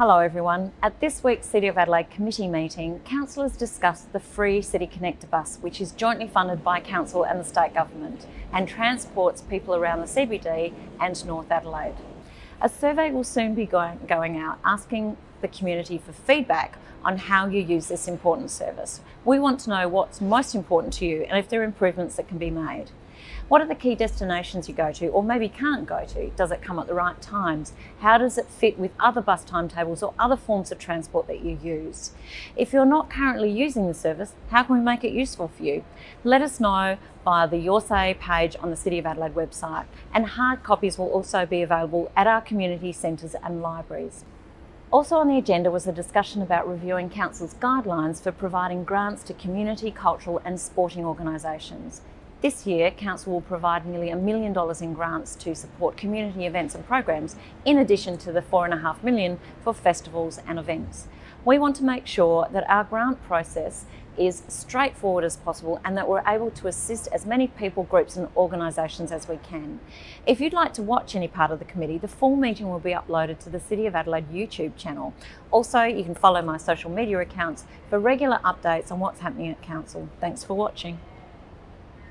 Hello everyone. At this week's City of Adelaide committee meeting, councillors discussed the free City Connector bus, which is jointly funded by council and the state government and transports people around the CBD and North Adelaide. A survey will soon be going, going out asking the community for feedback on how you use this important service. We want to know what's most important to you and if there are improvements that can be made. What are the key destinations you go to or maybe can't go to? Does it come at the right times? How does it fit with other bus timetables or other forms of transport that you use? If you're not currently using the service, how can we make it useful for you? Let us know via the Your Say page on the City of Adelaide website and hard copies will also be available at our community centres and libraries. Also on the agenda was a discussion about reviewing Council's guidelines for providing grants to community, cultural and sporting organisations. This year, Council will provide nearly a million dollars in grants to support community events and programs, in addition to the four and a half million for festivals and events. We want to make sure that our grant process is straightforward as possible and that we're able to assist as many people, groups and organisations as we can. If you'd like to watch any part of the committee, the full meeting will be uploaded to the City of Adelaide YouTube channel. Also, you can follow my social media accounts for regular updates on what's happening at Council. Thanks for watching.